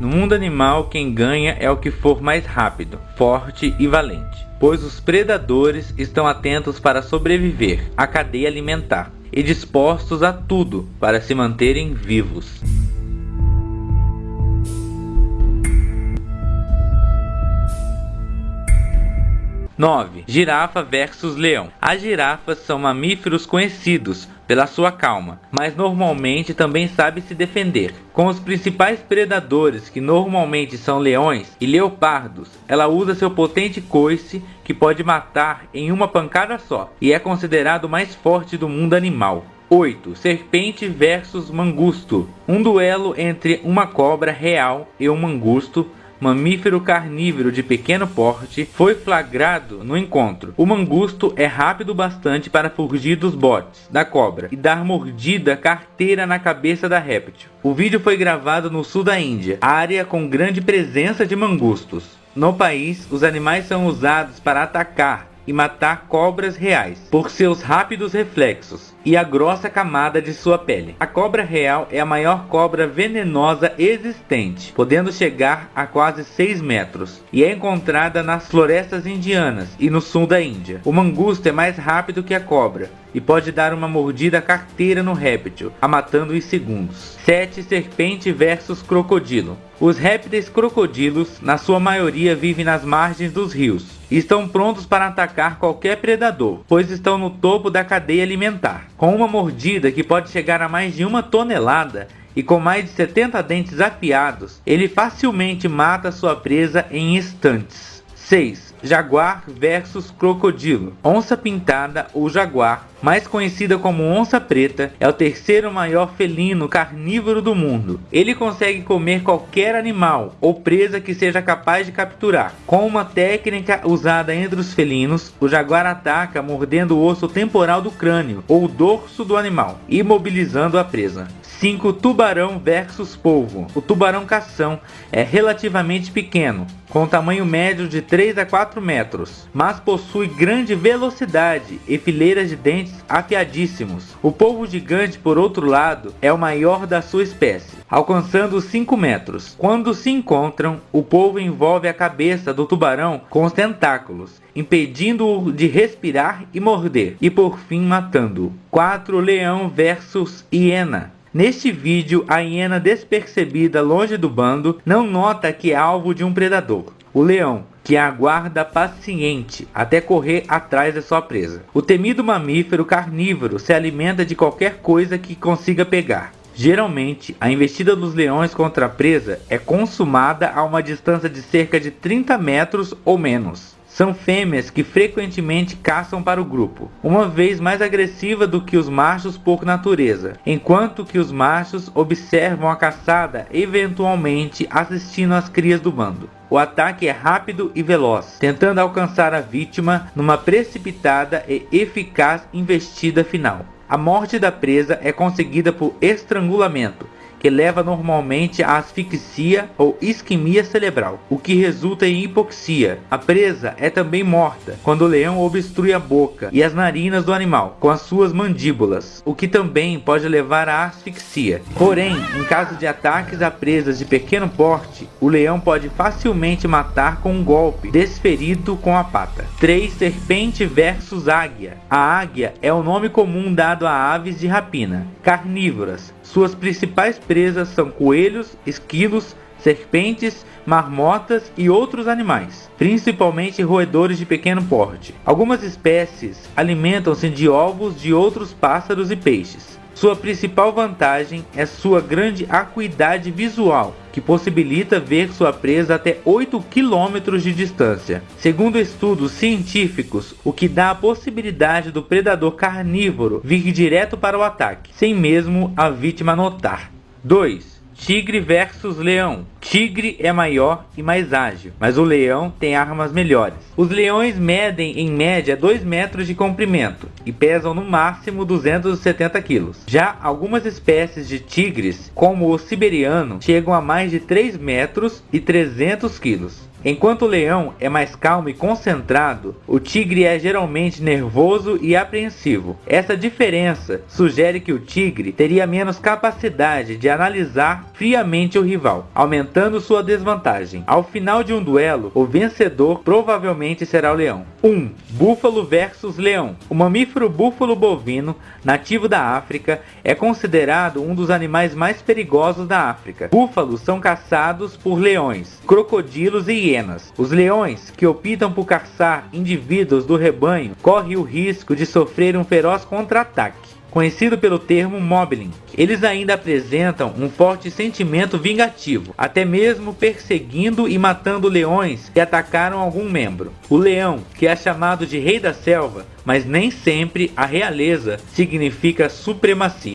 No mundo animal, quem ganha é o que for mais rápido, forte e valente, pois os predadores estão atentos para sobreviver à cadeia alimentar e dispostos a tudo para se manterem vivos. 9. Girafa versus leão. As girafas são mamíferos conhecidos pela sua calma, mas normalmente também sabe se defender. Com os principais predadores, que normalmente são leões e leopardos, ela usa seu potente coice que pode matar em uma pancada só e é considerado o mais forte do mundo animal. 8. Serpente versus mangusto. Um duelo entre uma cobra real e um mangusto mamífero carnívoro de pequeno porte, foi flagrado no encontro. O mangusto é rápido bastante para fugir dos botes da cobra e dar mordida carteira na cabeça da réptil. O vídeo foi gravado no sul da Índia, área com grande presença de mangustos. No país, os animais são usados para atacar e matar cobras reais por seus rápidos reflexos e a grossa camada de sua pele. A cobra real é a maior cobra venenosa existente, podendo chegar a quase 6 metros, e é encontrada nas florestas indianas e no sul da Índia. O mangusto é mais rápido que a cobra e pode dar uma mordida carteira no réptil, a matando em segundos. 7. Serpente versus crocodilo. Os répteis crocodilos, na sua maioria, vivem nas margens dos rios e estão prontos para atacar qualquer predador, pois estão no topo da cadeia alimentar. Com uma mordida que pode chegar a mais de uma tonelada e com mais de 70 dentes afiados, ele facilmente mata sua presa em instantes. 6. Jaguar versus crocodilo. Onça pintada ou jaguar, mais conhecida como onça preta, é o terceiro maior felino carnívoro do mundo. Ele consegue comer qualquer animal ou presa que seja capaz de capturar. Com uma técnica usada entre os felinos, o jaguar ataca mordendo o osso temporal do crânio ou dorso do animal, imobilizando a presa. 5. Tubarão versus polvo. O tubarão cação é relativamente pequeno, com tamanho médio de 3 a 4 metros, mas possui grande velocidade e fileiras de dentes afiadíssimos. O polvo gigante, por outro lado, é o maior da sua espécie, alcançando 5 metros. Quando se encontram, o polvo envolve a cabeça do tubarão com os tentáculos, impedindo-o de respirar e morder, e por fim matando-o. 4. Leão versus hiena. Neste vídeo, a hiena despercebida longe do bando não nota que é alvo de um predador, o leão, que aguarda paciente até correr atrás da sua presa. O temido mamífero carnívoro se alimenta de qualquer coisa que consiga pegar. Geralmente, a investida dos leões contra a presa é consumada a uma distância de cerca de 30 metros ou menos. São fêmeas que frequentemente caçam para o grupo, uma vez mais agressiva do que os machos por natureza, enquanto que os machos observam a caçada eventualmente assistindo às crias do bando. O ataque é rápido e veloz, tentando alcançar a vítima numa precipitada e eficaz investida final. A morte da presa é conseguida por estrangulamento, que leva normalmente à asfixia ou isquemia cerebral, o que resulta em hipoxia. A presa é também morta quando o leão obstrui a boca e as narinas do animal com as suas mandíbulas, o que também pode levar à asfixia. Porém, em caso de ataques a presas de pequeno porte, o leão pode facilmente matar com um golpe desferido com a pata. 3. Serpente versus águia. A águia é o nome comum dado a aves de rapina, carnívoras, suas principais presas são coelhos, esquilos, serpentes, marmotas e outros animais, principalmente roedores de pequeno porte. Algumas espécies alimentam-se de ovos de outros pássaros e peixes. Sua principal vantagem é sua grande acuidade visual, que possibilita ver sua presa até 8 km de distância. Segundo estudos científicos, o que dá a possibilidade do predador carnívoro vir direto para o ataque, sem mesmo a vítima notar. 2. Tigre versus leão. Tigre é maior e mais ágil, mas o leão tem armas melhores. Os leões medem em média 2 metros de comprimento e pesam no máximo 270 quilos. Já algumas espécies de tigres, como o siberiano, chegam a mais de 3 metros e 300 quilos. Enquanto o leão é mais calmo e concentrado, o tigre é geralmente nervoso e apreensivo. Essa diferença sugere que o tigre teria menos capacidade de analisar friamente o rival, aumentando sua desvantagem. Ao final de um duelo, o vencedor provavelmente será o leão. 1. Um, búfalo versus leão. O mamífero búfalo bovino, nativo da África, é considerado um dos animais mais perigosos da África. Búfalos são caçados por leões, crocodilos e hienas. Os leões, que optam por caçar indivíduos do rebanho, correm o risco de sofrer um feroz contra-ataque conhecido pelo termo mobbing. Eles ainda apresentam um forte sentimento vingativo, até mesmo perseguindo e matando leões que atacaram algum membro. O leão, que é chamado de rei da selva, mas nem sempre a realeza significa supremacia.